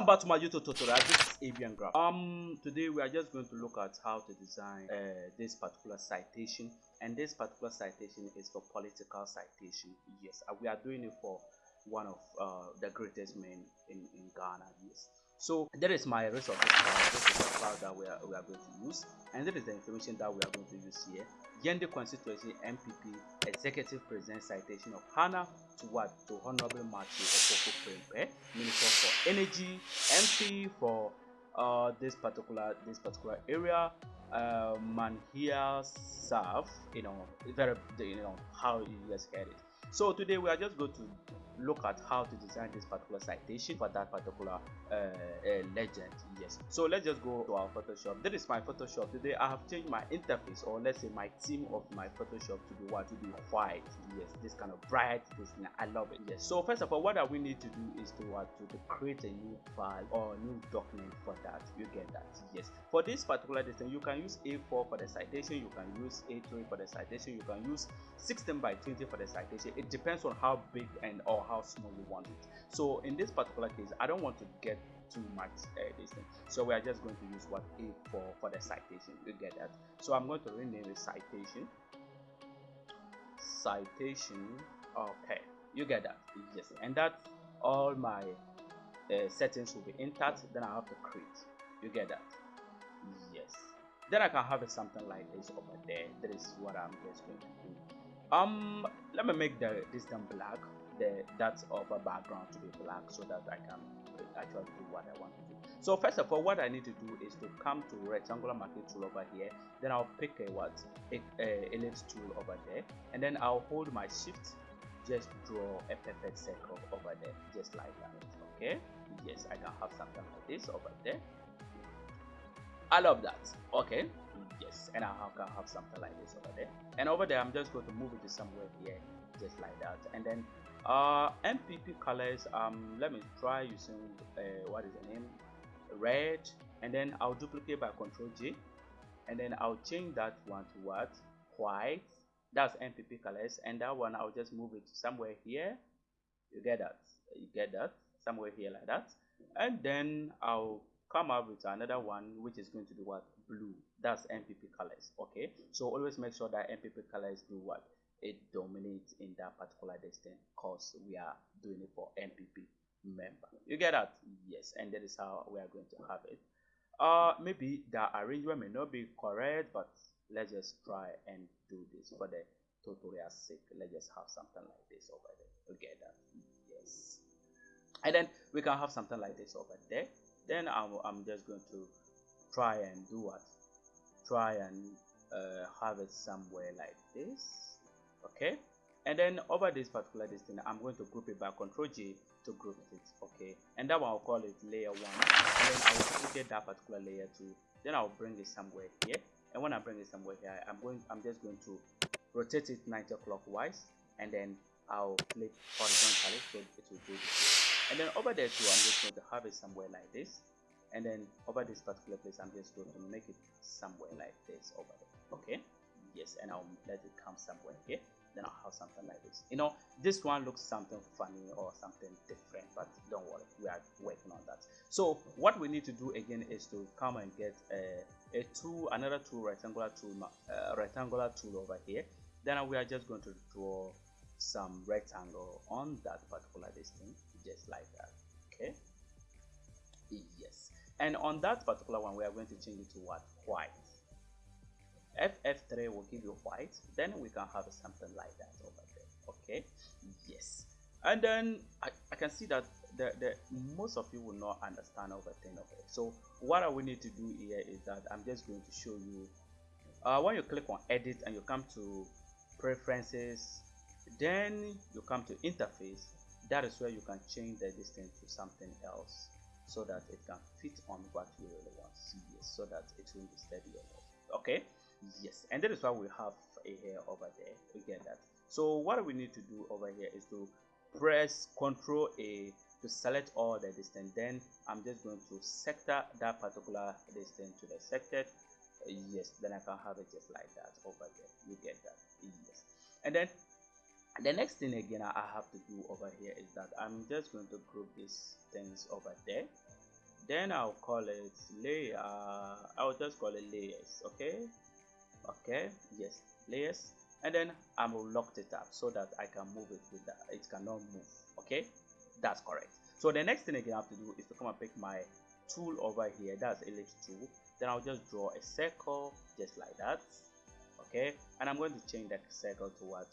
welcome back to my youtube tutorial. This is avian graph um today we are just going to look at how to design uh, this particular citation and this particular citation is for political citation. Yes uh, we are doing it for one of uh, the greatest men in, in ghana. Yes so there is my resources file this is the file that we are, we are going to use and there is the information that we are going to use here Yendi constituency NPP executive president citation of Hannah to what to Honorable Matthew Opoku Minister for Energy, MP for uh, this particular this particular area. Uh, Manhyia South, you know, very you know how you guys get it. So today we are just going to look at how to design this particular citation for that particular uh, uh, legend yes. So let's just go to our photoshop. This is my photoshop. Today i have changed my interface or let's say my theme of my photoshop to be what? To be white yes. This kind of bright this i love it yes. So first of all what we need to do is to what? To, to create a new file or new document for that. You get that yes. For this particular distance you can use a4 for the citation you can use a3 for the citation you can use 16 by 20 for the citation it depends on how big and or how small you want it. So in this particular case i don't want to get too much uh, this thing. So we are just going to use what a4 for the citation. You get that? So i'm going to rename it citation. Citation okay. You get that? Yes. And that all my uh, settings will be intact. Then i have to create. You get that? Yes. Then i can have it something like this over there. That is what i'm just going to do um let me make the this then black the that of a background to be black so that I can actually do what I want to do. So first of all, what I need to do is to come to rectangular marquee tool over here. Then I'll pick a what a, a ellipse tool over there, and then I'll hold my shift, just draw a perfect circle over there, just like that. Okay. Yes, I can have something like this over there. I love that. Okay. Yes, and I can have something like this over there. And over there, I'm just going to move it to somewhere here, just like that. And then uh NPP colors um let me try using uh, what is the name? Red. And then i'll duplicate by control j and then i'll change that one to what? White. That's NPP colors. And that one i'll just move it somewhere here. You get that? You get that? Somewhere here like that. And then i'll come up with another one which is going to be what blue that's NPP colors okay so always make sure that NPP colors do what it dominates in that particular distance because we are doing it for NPP member. You get that? Yes, and that is how we are going to have it. Uh, maybe the arrangement may not be correct, but let's just try and do this for the tutorial sake. Let's just have something like this over there. You get that? Yes. And then we can have something like this over there. Then I'm, I'm just going to try and do what? Try and uh, have it somewhere like this okay? And then over this particular distance i'm going to group it by control j to group it okay? And that one i'll call it layer one. And then i will duplicate that particular layer two. Then i'll bring it somewhere here. And when i bring it somewhere here i'm going i'm just going to rotate it 90 clockwise. And then i'll flip horizontally so it will do this and then over there too i'm just going to have it somewhere like this. And then over this particular place i'm just going to make it somewhere like this over there. Okay? Yes and I'll let it come somewhere here. Then I'll have something like this. You know this one looks something funny or something different but don't worry we are working on that. So what we need to do again is to come and get a, a tool another tool rectangular tool uh, rectangular tool over here. Then we are just going to draw some rectangle on that particular distance just like that okay? Yes. And on that particular one we are going to change it to what? White. Ff3 will give you white then we can have something like that over there okay? Yes. And then i, I can see that the, the most of you will not understand everything okay so what we need to do here is that i'm just going to show you uh, when you click on edit and you come to preferences then you come to interface. That is where you can change the distance to something else so that it can fit on what you really want. To see so that it will be steady okay? Yes. And that is why we have a hair over there. We get that. So what we need to do over here is to press ctrl a to select all the distance. Then i'm just going to sector that particular distance to the sector. Yes then i can have it just like that over there. You get that. Yes. And then the next thing again i have to do over here is that i'm just going to group these things over there. Then I'll call it layer I'll just call it layers okay? Okay yes layers. And then I will lock it up so that I can move it with that it cannot move okay? That's correct. So the next thing again I have to do is to come and pick my tool over here that's ellipse tool. Then I'll just draw a circle just like that okay? And I'm going to change that circle to what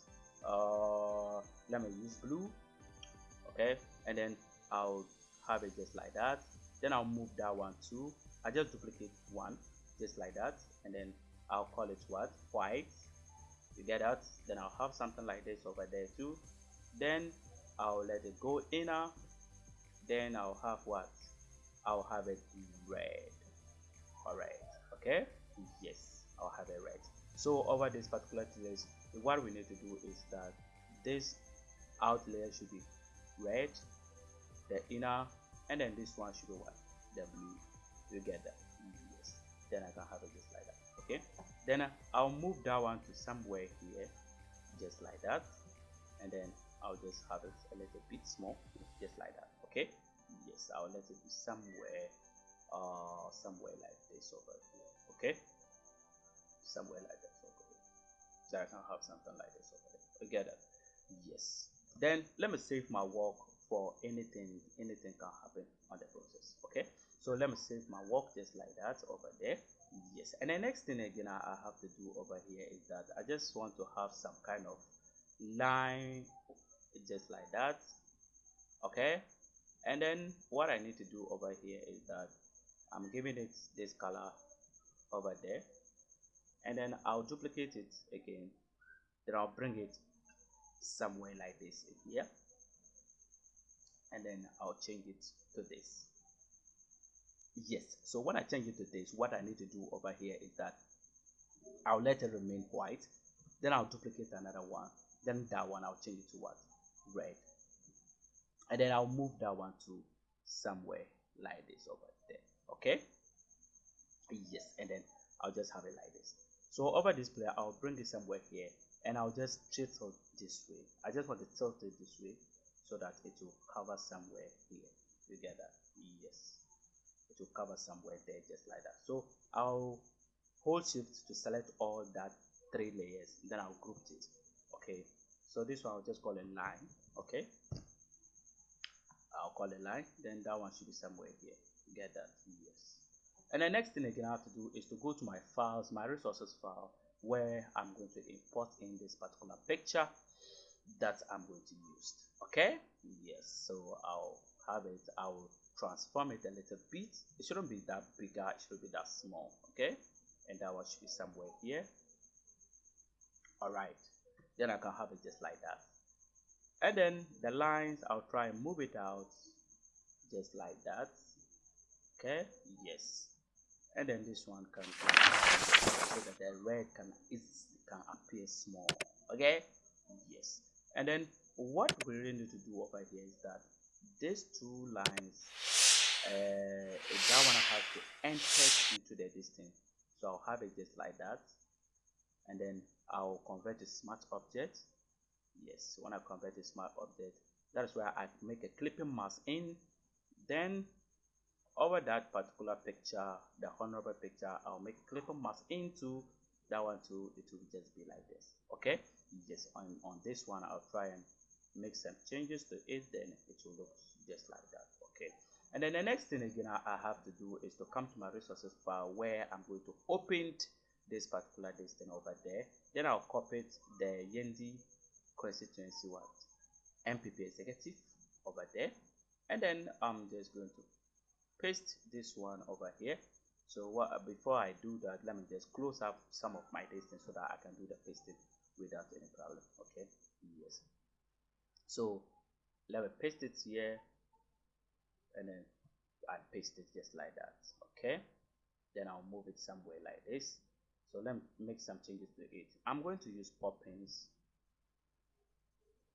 uh let me use blue. Okay and then I'll have it just like that. Then I'll move that one too. I just duplicate one just like that and then I'll call it what? White. You get that? Then I'll have something like this over there too. Then I'll let it go inner. Then I'll have what? I'll have it red. Alright okay? Yes I'll have it red. So over this particular what we need to do is that this out layer should be red the inner and then this one should be white the blue you get that yes. Then I can have it just like that okay? Then uh, I'll move that one to somewhere here just like that. And then I'll just have it a little bit small just like that okay? Yes I'll let it be somewhere uh somewhere like this over here okay? Somewhere like that so I can have something like this over there. It yes. Then let me save my work for anything anything can happen on the process okay? So let me save my work just like that over there. Yes. And the next thing again I, have to do over here is that I just want to have some kind of line just like that okay? And then what I need to do over here is that I'm giving it this color over there and then I'll duplicate it again. Then I'll bring it somewhere like this here. And then I'll change it to this. Yes. So when I change it to this what I need to do over here is that I'll let it remain white. Then I'll duplicate another one. Then that one I'll change it to what? Red. And then I'll move that one to somewhere like this over there. Okay? Yes. And then I'll just have it like this so over this player I'll bring it somewhere here and I'll just tilt it this way. I just want to tilt it this way so that it will cover somewhere here. You get that? Yes. It will cover somewhere there just like that. So I'll hold shift to select all that three layers then I'll group it okay? So this one I'll just call it line okay? I'll call it line then that one should be somewhere here. You get that? Yes and the next thing again I have to do is to go to my files my resources file where I'm going to import in this particular picture that I'm going to use. Okay? Yes so I'll have it I'll transform it a little bit. It shouldn't be that bigger it should be that small. Okay? And that one should be somewhere here. All right then I can have it just like that. And then the lines I'll try and move it out just like that. Okay? Yes and then this one can so that the red can it can appear small. Okay? Yes. And then what we really need to do over here is that these two lines uh, that one has to enter into the distance. So I'll have it just like that. And then I'll convert to smart object. Yes when I convert to smart object that is where I make a clipping mask in. Then over that particular picture the honorable picture I'll make a clipping mask into that one too. It will just be like this okay? Yes on on this one I'll try and make some changes to it then it will look just like that okay? And then the next thing again I, I have to do is to come to my resources file where I'm going to open this particular distance over there. Then I'll copy the Yendi constituency what NPP executive over there. And then I'm just going to paste this one over here. So what before I do that let me just close up some of my distance so that I can do the pasting without any problem okay? Yes. So let me paste it here and then I paste it just like that okay? Then I'll move it somewhere like this. So let me make some changes to it. I'm going to use poppins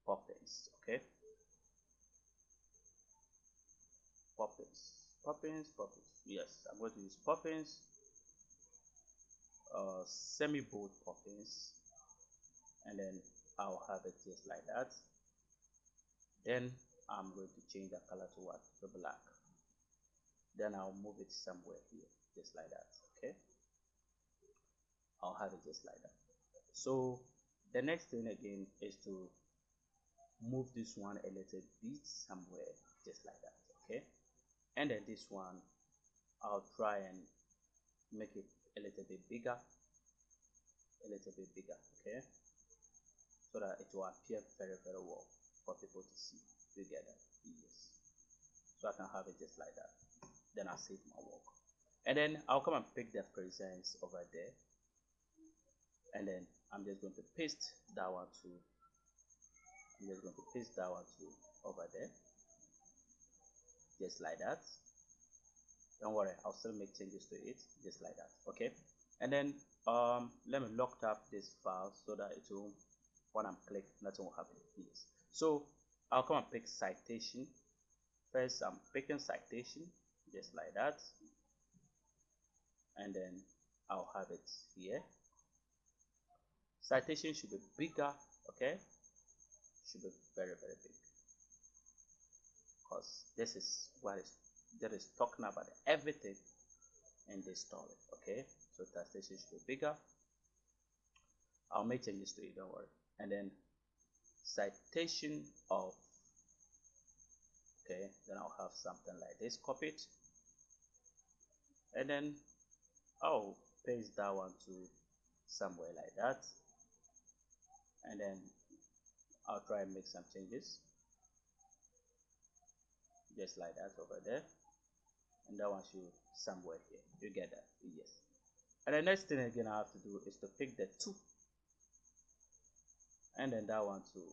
poppins okay? Poppins poppins poppins. Yes I'm going to use poppins uh, semi bold poppins and then I'll have it just like that. Then I'm going to change the color to what? The black. Then I'll move it somewhere here just like that okay? I'll have it just like that. So the next thing again is to move this one a little bit somewhere just like that okay and then this one I'll try and make it a little bit bigger. A little bit bigger okay? So that it will appear very very well for people to see. Together yes. So I can have it just like that. Then I save my work. And then I'll come and pick the presence over there. And then I'm just going to paste that one to I'm just going to paste that one to over there just like that. Don't worry I'll still make changes to it just like that okay? And then um let me lock up this file so that it will when I'm click nothing will happen. Yes. So I'll come and pick citation. First I'm picking citation just like that. And then I'll have it here. Citation should be bigger okay? Should be very very big because this is what is that is talking about everything in this story okay? So citation should be bigger. I'll make changes to it don't worry. And then citation of okay then I'll have something like this copy it and then I'll paste that one to somewhere like that. And then I'll try and make some changes just like that over there. And that one should somewhere here. You get that? Yes. And the next thing again I have to do is to pick the two. And then that one too.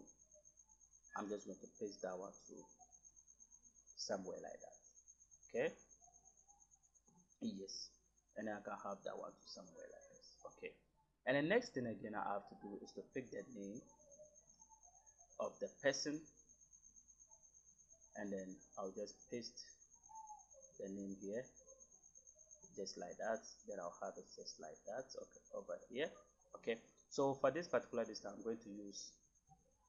I'm just going to paste that one to somewhere like that. Okay? Yes. And then I can have that one to somewhere like this. Okay. And the next thing again I have to do is to pick the name of the person and then I'll just paste the name here just like that. Then I'll have it just like that okay over here. Okay so for this particular discount I'm going to use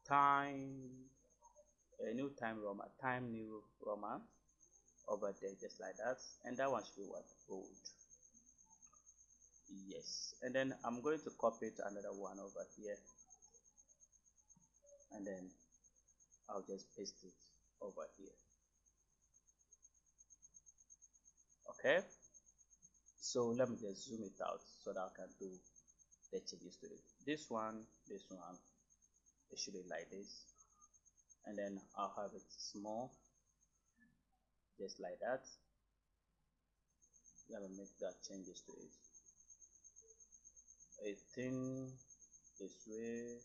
time a new time Roman time new Roman over there just like that. And that one should be what? Bold. Yes. And then I'm going to copy it another one over here. And then I'll just paste it over here. Okay? So let me just zoom it out so that I can do the changes to it. This one this one it should be like this. And then I'll have it small just like that. Let me make that changes to it. A thing this way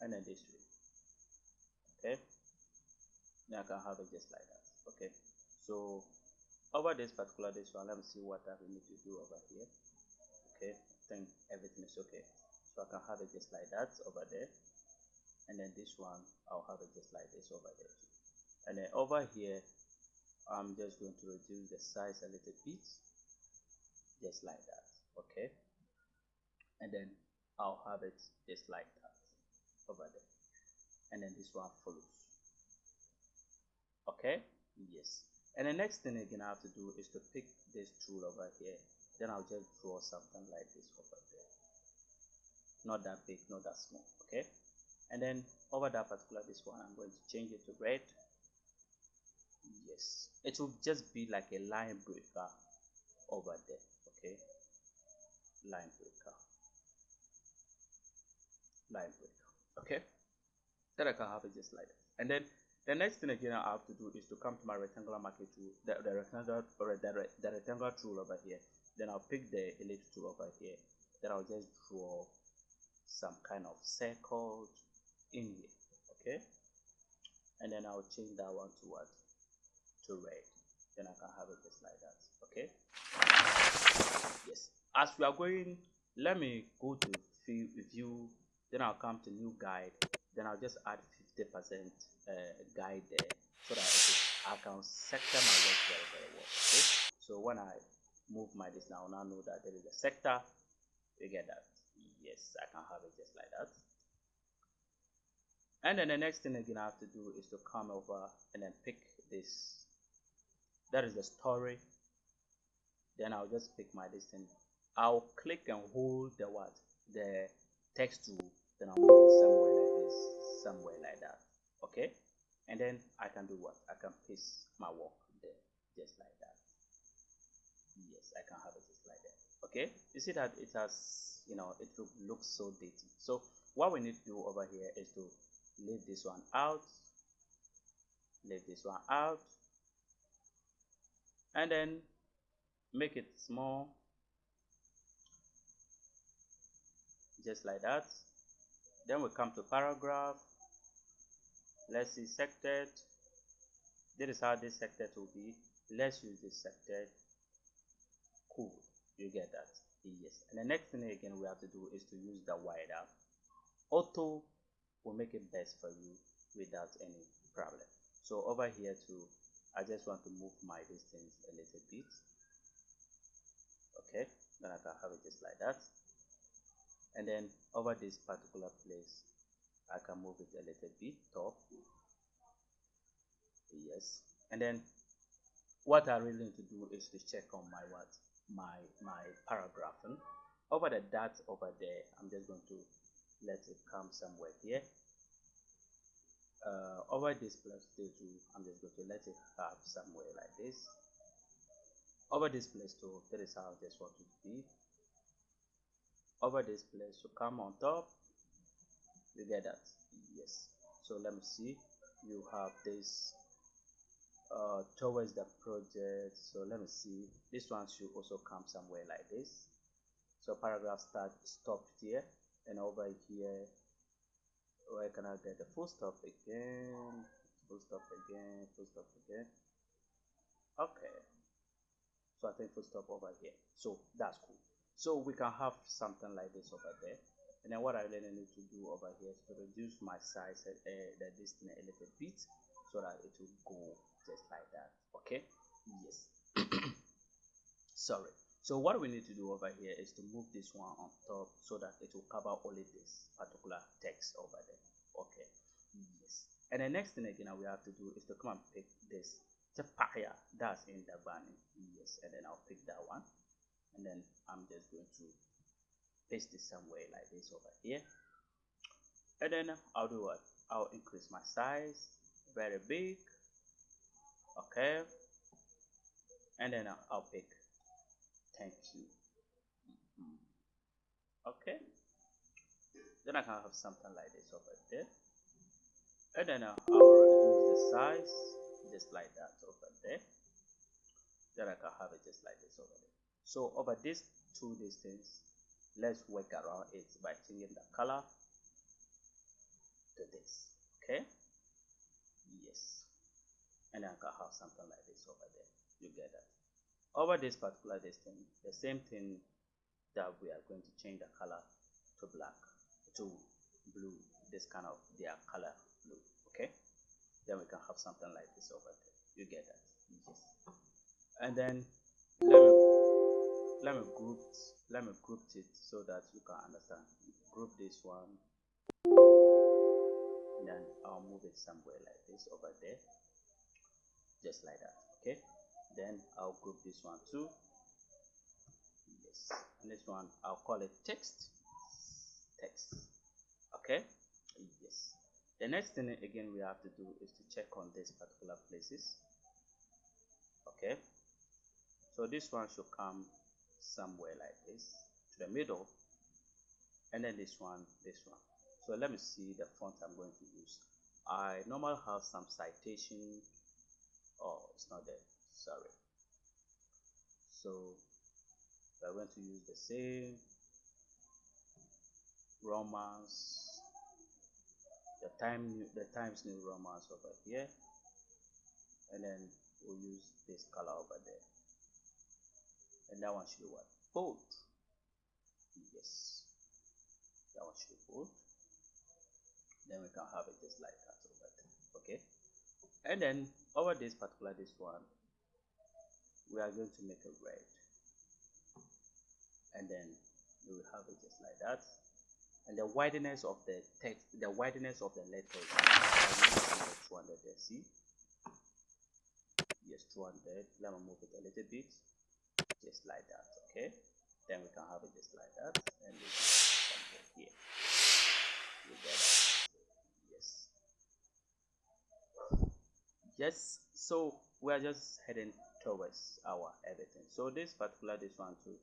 and then this way. Okay I can have it just like that. Okay. So over this particular this one let me see what I need to do over here. Okay. I think everything is okay. So I can have it just like that over there. And then this one I'll have it just like this over there and then over here I'm just going to reduce the size a little bit. Just like that. Okay. And then I'll have it just like that over there. And then this one follows okay? Yes. And the next thing again I have to do is to pick this tool over here. Then I'll just draw something like this over there. Not that big not that small okay? And then over that particular this one I'm going to change it to red. Yes. It will just be like a line breaker over there okay? Line breaker. Line breaker okay? Then I can have it just like that. And then the next thing again I have to do is to come to my rectangular marquee tool the, the rectangular or the, the rectangular tool over here. Then I'll pick the ellipse tool over here. Then I'll just draw some kind of circle in here okay? And then I'll change that one to what? To red. Then I can have it just like that okay? Yes. As we are going let me go to view then I'll come to new guide. Then I'll just add 50 percent guide there so that I can sector my work very very well okay? So when I move my this now now know that there is a sector you get that. Yes I can have it just like that. And then the next thing again I have to do is to come over and then pick this. That is the story. Then I'll just pick my distance I'll click and hold the what? The text tool then I'll move it somewhere like this somewhere like okay? And then I can do what? I can paste my work there just like that. Yes I can have it just like that. Okay? You see that it has you know it looks so dated so what we need to do over here is to leave this one out. Leave this one out. And then make it small. Just like that. Then we come to paragraph let's see sected this is how this sected will be. Let's use this sected cool. You get that. Yes. And the next thing again we have to do is to use the wider. Auto will make it best for you without any problem. So over here too I just want to move my distance a little bit. Okay. Then I can have it just like that. And then over this particular place I can move it a little bit top. Yes. And then what I really need to do is to check on my what my my paragraphing over the dot over there I'm just going to let it come somewhere here. Uh, over this plus 2 I'm just going to let it have somewhere like this. Over this place too that is how I just want it to be. Over this place to come on top you get that yes. So let me see. You have this uh, towards the project. So let me see. This one should also come somewhere like this. So paragraph start stopped here. And over here where can I get the full stop again? Full stop again full stop again. Okay. So I think full stop over here. So that's cool. So we can have something like this over there and then what I really need to do over here is to reduce my size uh, the distance a little bit so that it will go just like that okay? Yes. Sorry. So what we need to do over here is to move this one on top so that it will cover only this particular text over there okay? Yes. And the next thing again we have to do is to come and pick this that's in the bunny. Yes. And then I'll pick that one. And then I'm just going to paste it somewhere like this over here. And then I'll do what? I'll increase my size very big okay? And then I'll, I'll pick thank you mm-hmm. okay? Then I can have something like this over there. And then I'll reduce the size just like that over there. Then I can have it just like this over there. So over these two distance let's work around it by changing the color to this okay? Yes. And I can have something like this over there. You get that? Over this particular distance the same thing that we are going to change the color to black to blue this kind of their color blue okay? Then we can have something like this over there. You get that? Yes. And then let me let me group let me group it so that you can understand. Group this one. Then I'll move it somewhere like this over there. Just like that okay? Then I'll group this one too. Yes. And this one I'll call it text. Text okay? Yes. The next thing again we have to do is to check on these particular places okay? So this one should come somewhere like this to the middle and then this one this one. So let me see the font I'm going to use. I normally have some citation. Oh it's not there. Sorry. So we're going to use the same romance the time the times new romance over here and then we'll use this color over there and that one should be what? Bold. Yes. That one should be bold. Then we can have it just like that over there okay? And then over this particular this one we are going to make a red. And then we will have it just like that. And the wideness of the text the wideness of the letters 200 see? Yes 200 let me move it a little bit just like that okay? Then we can have it just like that and something here. You get yes. Yes so we're just heading towards our everything. So this particular this one too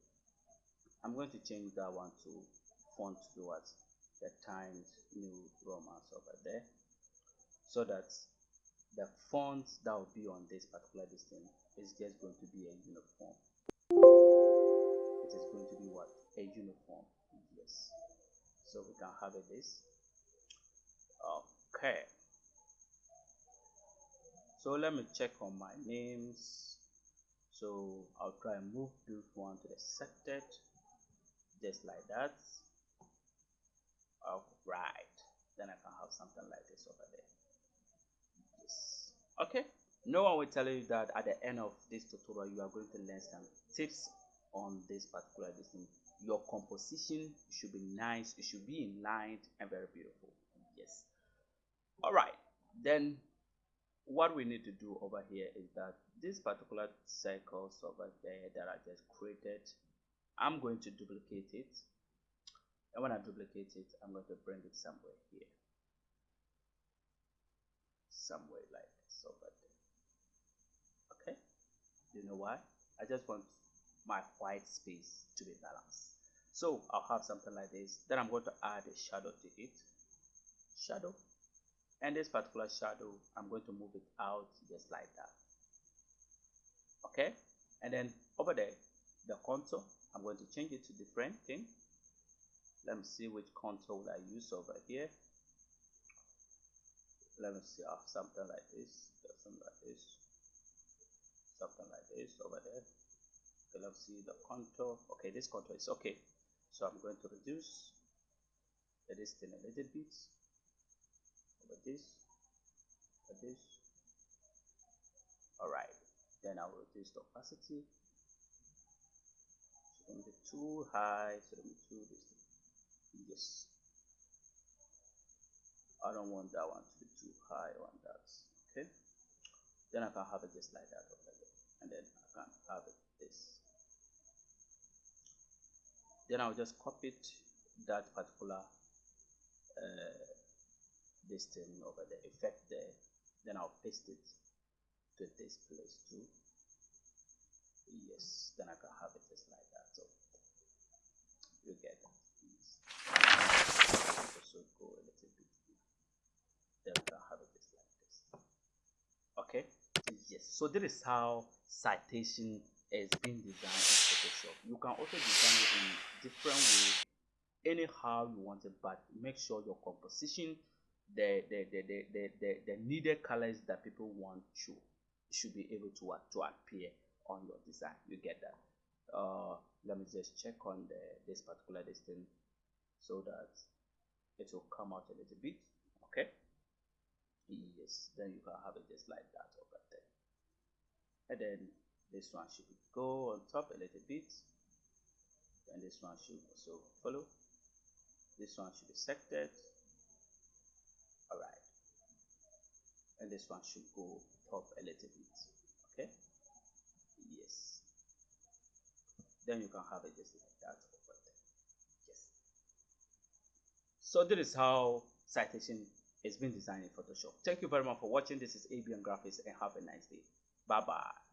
i'm going to change that one to font towards the times new romans over there so that the font that will be on this particular thing is just going to be a uniform it is going to be what? A uniform. Yes. So we can have it this okay. So let me check on my names. So I'll try and move this one to the selected just like that. All right then I can have something like this over there. Yes. Okay. No one will tell you that at the end of this tutorial you are going to learn some tips on this particular thing your composition should be nice it should be in line and very beautiful. Yes. All right then what we need to do over here is that this particular circles over there that I just created I'm going to duplicate it. And when I duplicate it I'm going to bring it somewhere here. Somewhere like this over there. Okay? You know why? I just want my white space to be balanced. So I'll have something like this then I'm going to add a shadow to it. Shadow. And this particular shadow I'm going to move it out just like that. Okay? And then over there the contour I'm going to change it to different thing. Let me see which contour I use over here. Let me see something like this something like this something like this over there okay let's see the contour. Okay this contour is okay. So I'm going to reduce the distance a little bit over this over this. All right then I will reduce the opacity. Shouldn't be too high shouldn't be too distant yes. I don't want that one to be too high on that okay? Then I can have it just like that over there and then I can have it this then I'll just copy that particular uh, this thing over the effect there. Then I'll paste it to this place too. Yes then I can have it just like that. So you get it. Yes. also go a little bit then we can have it just like this. Okay? Yes. So this is how citation is being designed Photoshop you can also design it in different ways anyhow you want it but make sure your composition the the the the, the, the, the needed colors that people want should should be able to uh, to appear on your design. You get that? Uh let me just check on the this particular distance so that it will come out a little bit. Okay? Yes then you can have it just like that over there. And then this one should go on top a little bit. And this one should also follow. This one should be sected. All right. And this one should go top a little bit. Okay? Yes. Then you can have it just like that. Over there yes. So this is how citation is being designed in photoshop. Thank you very much for watching. This is abn graphics and have a nice day. Bye bye